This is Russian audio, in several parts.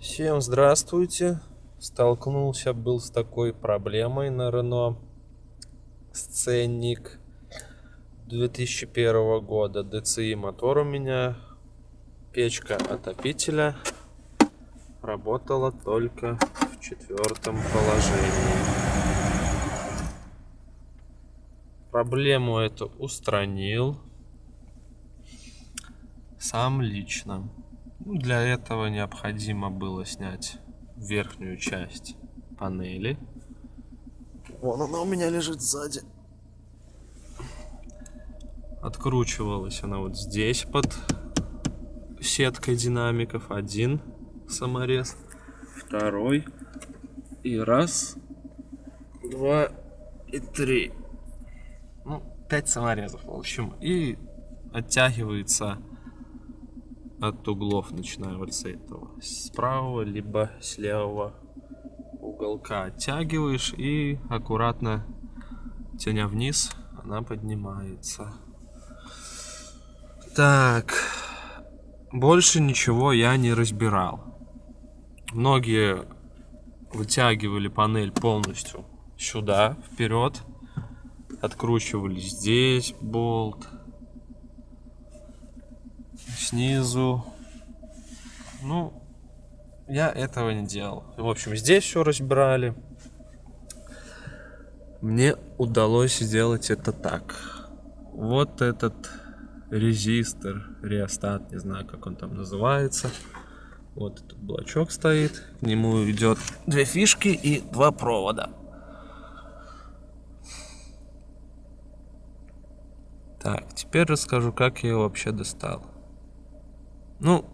Всем здравствуйте. Столкнулся был с такой проблемой на Рено. Сценник 2001 года. DCI мотор у меня. Печка отопителя работала только в четвертом положении. Проблему эту устранил сам лично. Для этого необходимо было снять верхнюю часть панели. Вон она у меня лежит сзади. Откручивалась она вот здесь под сеткой динамиков. Один саморез, второй и раз, два и три. Ну, пять саморезов, в общем. И оттягивается от углов, начиная вот с этого, с правого, либо с левого уголка оттягиваешь и аккуратно тяня вниз, она поднимается. Так, больше ничего я не разбирал. Многие вытягивали панель полностью сюда, вперед. Откручивали здесь болт, снизу. Ну, я этого не делал. В общем, здесь все разбирали. Мне удалось сделать это так. Вот этот резистор, реостат, не знаю, как он там называется. Вот этот блочок стоит. К нему идет две фишки и два провода. Так, теперь расскажу, как я его вообще достал. Ну,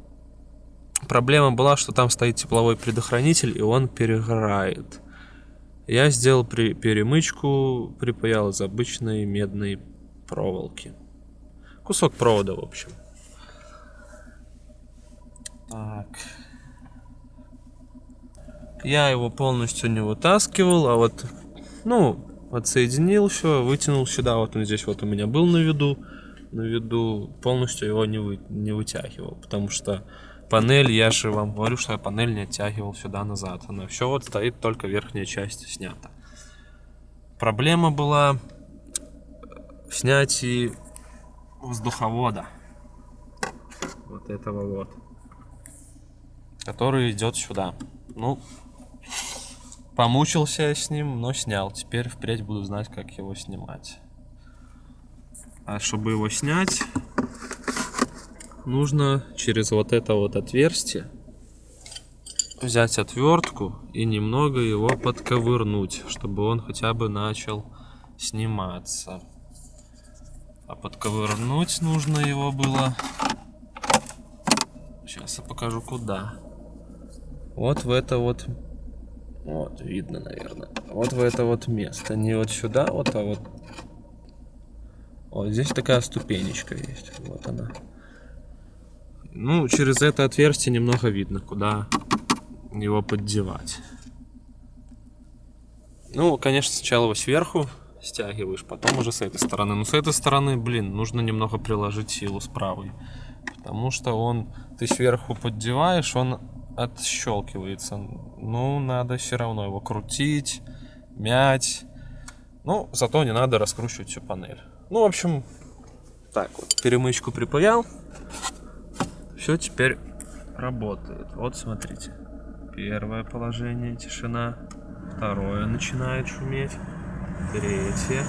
проблема была, что там стоит тепловой предохранитель, и он перегорает. Я сделал при перемычку, припаял из обычной медной проволоки. Кусок провода, в общем. Так. Я его полностью не вытаскивал, а вот, ну, отсоединил все, вытянул сюда. Вот он здесь вот у меня был на виду на виду полностью его не, вы, не вытягивал, потому что панель, я же вам говорю, что я панель не оттягивал сюда назад. Она все вот стоит, только верхняя часть снята. Проблема была в снятии воздуховода. Вот этого вот. Который идет сюда. Ну, помучился с ним, но снял. Теперь впредь буду знать, как его снимать. А чтобы его снять, нужно через вот это вот отверстие взять отвертку и немного его подковырнуть, чтобы он хотя бы начал сниматься. А подковырнуть нужно его было... Сейчас я покажу куда. Вот в это вот... Вот, видно, наверное. Вот в это вот место. Не вот сюда, вот, а вот вот здесь такая ступенечка есть. Вот она. Ну, через это отверстие немного видно, куда его поддевать. Ну, конечно, сначала его сверху стягиваешь, потом уже с этой стороны. Но с этой стороны, блин, нужно немного приложить силу с правой. Потому что он, ты сверху поддеваешь, он отщелкивается. Ну, надо все равно его крутить, мять. Ну, зато не надо раскручивать всю панель. Ну, в общем, так вот, перемычку припаял. Все теперь работает. Вот, смотрите. Первое положение, тишина. Второе начинает шуметь. Третье.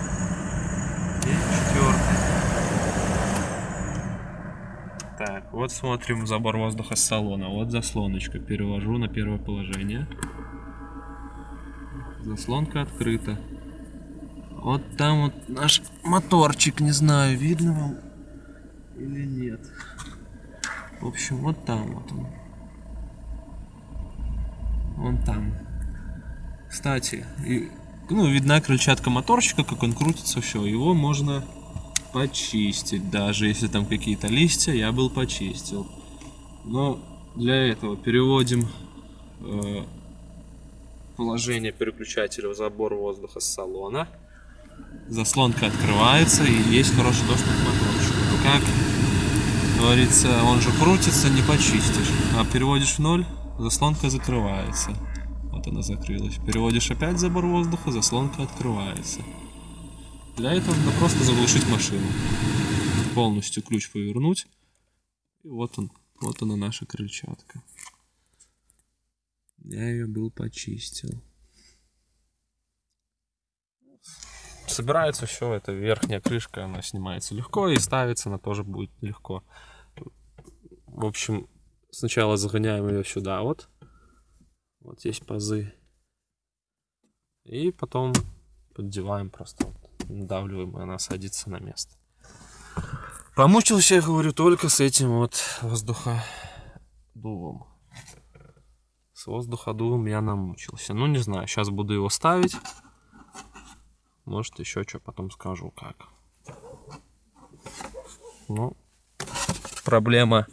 И четвертое. Так, вот смотрим забор воздуха с салона. Вот заслоночка. Перевожу на первое положение. Заслонка открыта. Вот там вот наш моторчик, не знаю, видно вам или нет. В общем, вот там вот он. Вон там. Кстати, и, ну, видна крыльчатка моторчика, как он крутится, все. Его можно почистить, даже если там какие-то листья, я был почистил. Но для этого переводим э, положение переключателя в забор воздуха с салона заслонка открывается и есть хороший доступ к моторчику. Как говорится, он же крутится, не почистишь. А переводишь в ноль, заслонка закрывается. Вот она закрылась. Переводишь опять забор воздуха, заслонка открывается. Для этого надо просто заглушить машину. Полностью ключ повернуть. И вот он. Вот она наша крыльчатка. Я ее был почистил. Собирается все, это верхняя крышка, она снимается легко и ставится она тоже будет легко. В общем, сначала загоняем ее сюда вот. Вот есть пазы. И потом поддеваем просто, вот, надавливаем, и она садится на место. Помучился, я говорю, только с этим вот воздуходувом. С воздуходувом я намучился. Ну, не знаю, сейчас буду его ставить. Может, еще что потом скажу, как. Ну, проблема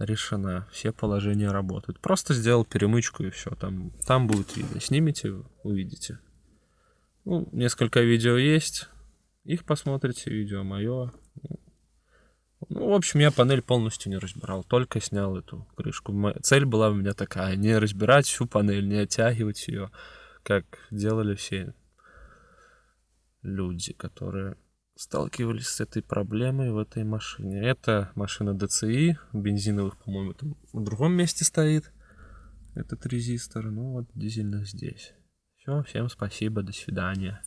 решена. Все положения работают. Просто сделал перемычку и все. Там, там будет видно. Снимите, увидите. Ну, несколько видео есть. Их посмотрите, видео мое. Ну, в общем, я панель полностью не разбирал, только снял эту крышку. Цель была у меня такая, не разбирать всю панель, не оттягивать ее, как делали все люди, которые сталкивались с этой проблемой в этой машине. Это машина DCI, бензиновых, по-моему, там в другом месте стоит этот резистор, ну вот дизельных здесь. Все, всем спасибо, до свидания.